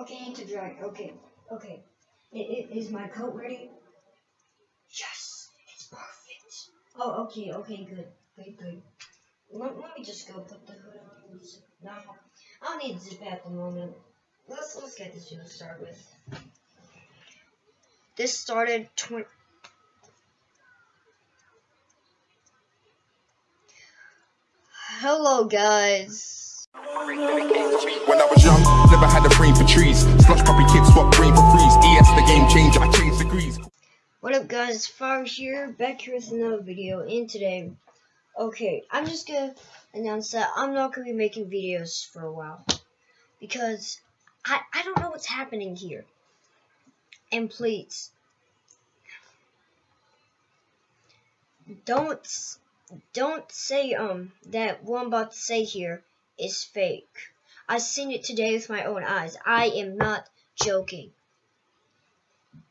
Okay, to dry. Okay, okay. I- i- is my coat ready? Yes, it's perfect. Oh, okay, okay, good, good, good. Let, let me just go put the hood on. No, I don't need zip at the moment. Let's let's get this video started with. This started twenty. Hello, guys. When I was young, trees. Slush puppy kids swap brain for freeze. ES the game changer, I changed degrees. What up guys, it's Fire here, back here with another video, and today, okay, I'm just gonna announce that I'm not gonna be making videos for a while, because I, I don't know what's happening here, and please, don't, don't say, um, that what I'm about to say here is fake. I seen it today with my own eyes, I am not joking.